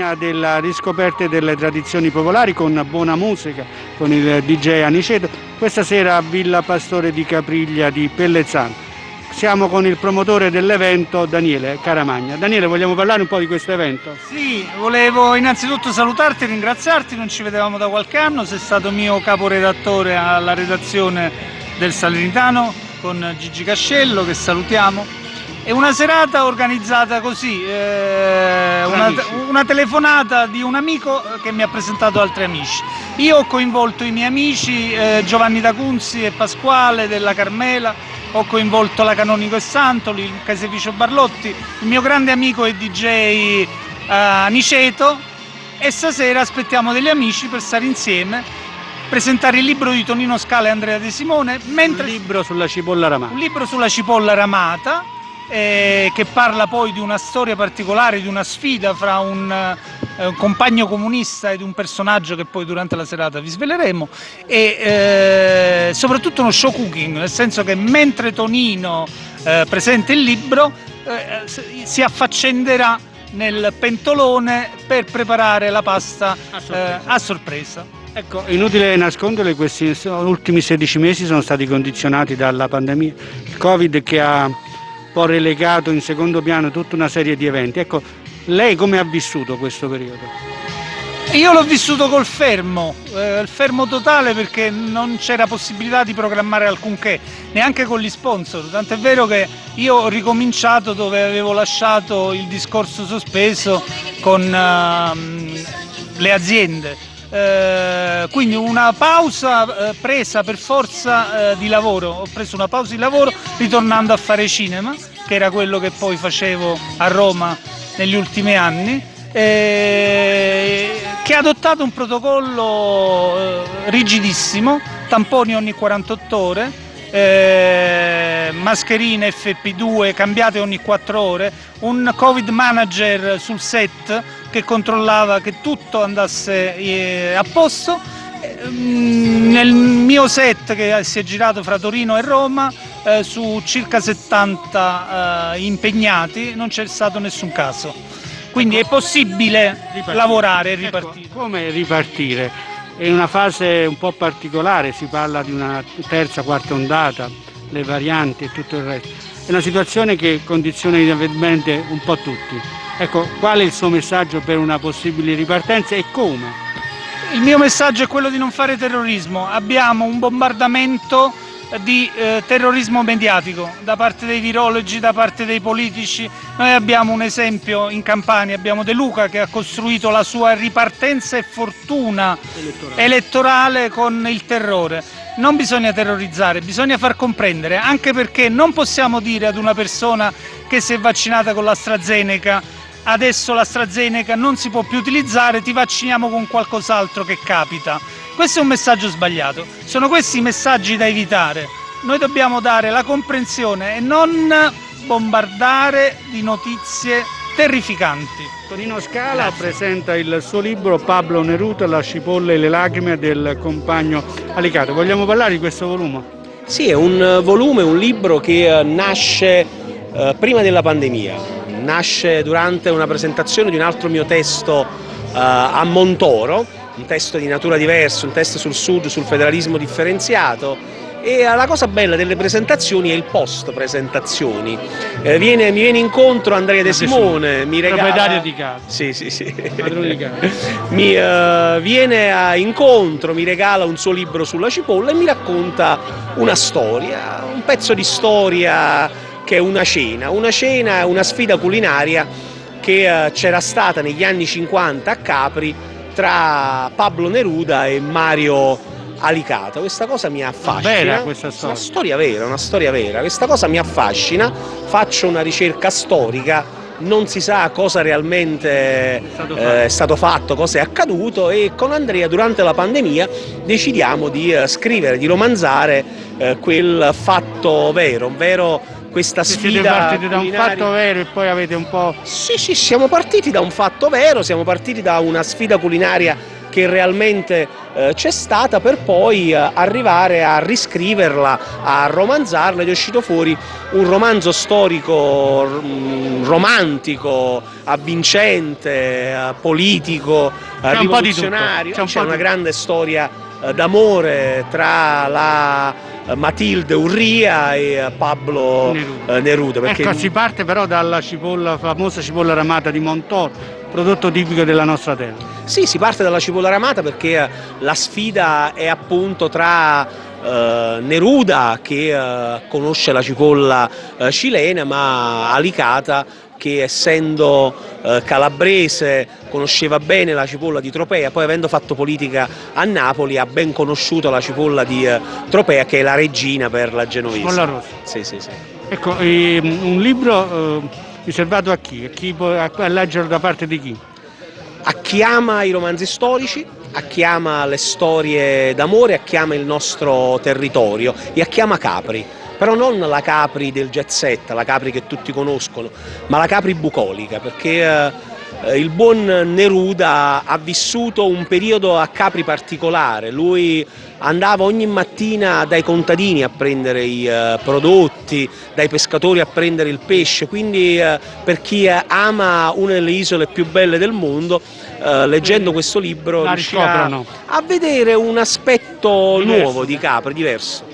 all'insegna della riscoperta delle tradizioni popolari con buona musica, con il DJ Aniceto, questa sera a Villa Pastore di Capriglia di Pellezzano. Siamo con il promotore dell'evento Daniele Caramagna. Daniele, vogliamo parlare un po' di questo evento? Sì, volevo innanzitutto salutarti ringraziarti, non ci vedevamo da qualche anno, sei stato mio caporedattore alla redazione del Salernitano con Gigi Cascello che salutiamo. È una serata organizzata così, eh, una, una, telefonata di un amico che mi ha presentato altri amici. Io ho coinvolto i miei amici eh, Giovanni D'Acunzi e Pasquale della Carmela, ho coinvolto la Canonico e Santoli, il Caseificio Barlotti, il mio grande amico e DJ eh, Aniceto. E stasera aspettiamo degli amici per stare insieme presentare il libro di Tonino Scala e Andrea De Simone mentre... un libro sulla cipolla ramata. Un libro sulla cipolla ramata eh, che parla poi di una storia particolare, di una sfida fra un, eh, un, compagno comunista ed un personaggio che poi durante la serata vi sveleremo e eh, soprattutto uno show cooking, nel senso che mentre Tonino eh, presenta il libro eh, si affaccenderà nel pentolone per preparare la pasta a sorpresa. Eh, a sorpresa. Ecco, inutile nascondere, questi ultimi 16 mesi sono stati condizionati dalla pandemia, il Covid che ha po' relegato in secondo piano tutta una serie di eventi. Ecco, lei come ha vissuto questo periodo? Io l'ho vissuto col fermo, eh, il fermo totale perché non c'era possibilità di programmare alcunché, neanche con gli sponsor, tant'è vero che io ho ricominciato dove avevo lasciato il discorso sospeso con uh, le aziende eh, quindi una pausa eh, presa per forza eh, di lavoro, ho preso una pausa di lavoro ritornando a fare cinema, che era quello che poi facevo a Roma negli ultimi anni, eh, che ha adottato un protocollo eh, rigidissimo, tamponi ogni 48 ore, eh, mascherine FP2 cambiate ogni 4 ore, un Covid manager sul set che controllava che tutto andasse eh, a posto. Mm, nel mio set che si è girato fra Torino e Roma, eh, su circa 70 eh, impegnati, non c'è stato nessun caso. Quindi è possibile ripartire. lavorare e ecco, ripartire. Ecco, come ripartire? È una fase un po' particolare, si parla di una terza, quarta ondata, le varianti e tutto il resto. È una situazione che condiziona inevitabilmente un po' tutti. Ecco, qual è il suo messaggio per una possibile ripartenza e come? Il mio messaggio è quello di non fare terrorismo. Abbiamo un bombardamento di eh, terrorismo mediatico da parte dei virologi, da parte dei politici. Noi abbiamo un esempio in Campania, abbiamo De Luca che ha costruito la sua ripartenza e fortuna elettorale, elettorale con il terrore. Non bisogna terrorizzare, bisogna far comprendere, anche perché non possiamo dire ad una persona che si è vaccinata con l'AstraZeneca adesso l'AstraZeneca non si può più utilizzare, ti vacciniamo con qualcos'altro che capita. Questo è un messaggio sbagliato, sono questi i messaggi da evitare. Noi dobbiamo dare la comprensione e non bombardare di notizie terrificanti. Tonino Scala Grazie. presenta il suo libro Pablo Neruto, La cipolla e le lacrime del compagno Alicato. Vogliamo parlare di questo volume? Sì, è un volume, un libro che eh, nasce eh, prima della pandemia, nasce durante una presentazione di un altro mio testo a Montoro, un testo di natura diversa, un testo sul sud, sul federalismo differenziato. E la cosa bella delle presentazioni è il post presentazioni eh, viene, mi viene incontro Andrea De Simone mi regala proprietario di casa. Sì sì sì. Di casa. mi uh, viene a incontro mi regala un suo libro sulla cipolla e mi racconta una storia un pezzo di storia che è una cena, una cena, una sfida culinaria che eh, c'era stata negli anni 50 a Capri tra Pablo Neruda e Mario Alicata. Questa cosa mi affascina. Vera questa storia. Una storia vera, una storia vera. Questa cosa mi affascina, faccio una ricerca storica, non si sa cosa realmente è stato, eh, è stato fatto, cosa è accaduto e con Andrea durante la pandemia decidiamo di eh, scrivere, di romanzare eh, quel fatto vero, vero questa sfida Siete partiti da un fatto vero e poi avete un po'... Sì, sì, siamo partiti da un fatto vero, siamo partiti da una sfida culinaria che realmente eh, c'è stata per poi eh, arrivare a riscriverla, a romanzarla ed è uscito fuori un romanzo storico mm, romantico, avvincente, eh, politico, rivoluzionario, c'è un una grande storia d'amore tra la eh, Matilde Urria e eh, Pablo Neruda. eh, Neruda. perché Ecco, si parte però dalla cipolla, famosa cipolla ramata di Montor, prodotto tipico della nostra terra. Sì, si parte dalla cipolla ramata perché eh, la sfida è appunto tra eh, Neruda che eh, conosce la cipolla eh, cilena, ma Alicata che essendo eh, calabrese conosceva bene la cipolla di Tropea, poi avendo fatto politica a Napoli ha ben conosciuto la cipolla di eh, Tropea che è la regina per la genovese. Cipolla rossa. Sì, sì, sì. Ecco, ehm, un libro eh, riservato a chi? A, chi può, a, a leggerlo da parte di chi? a chi ama i romanzi storici, a chi ama le storie d'amore, a chi ama il nostro territorio e a chi ama Capri. Però non la Capri del jet set, la Capri che tutti conoscono, ma la Capri bucolica, perché eh, il buon Neruda ha vissuto un periodo a Capri particolare. Lui andava ogni mattina dai contadini a prendere i eh, prodotti, dai pescatori a prendere il pesce, quindi eh, per chi eh, ama una delle isole più belle del mondo, eh, leggendo questo libro riuscirà a vedere un aspetto Diverso. nuovo di Capri, diverso.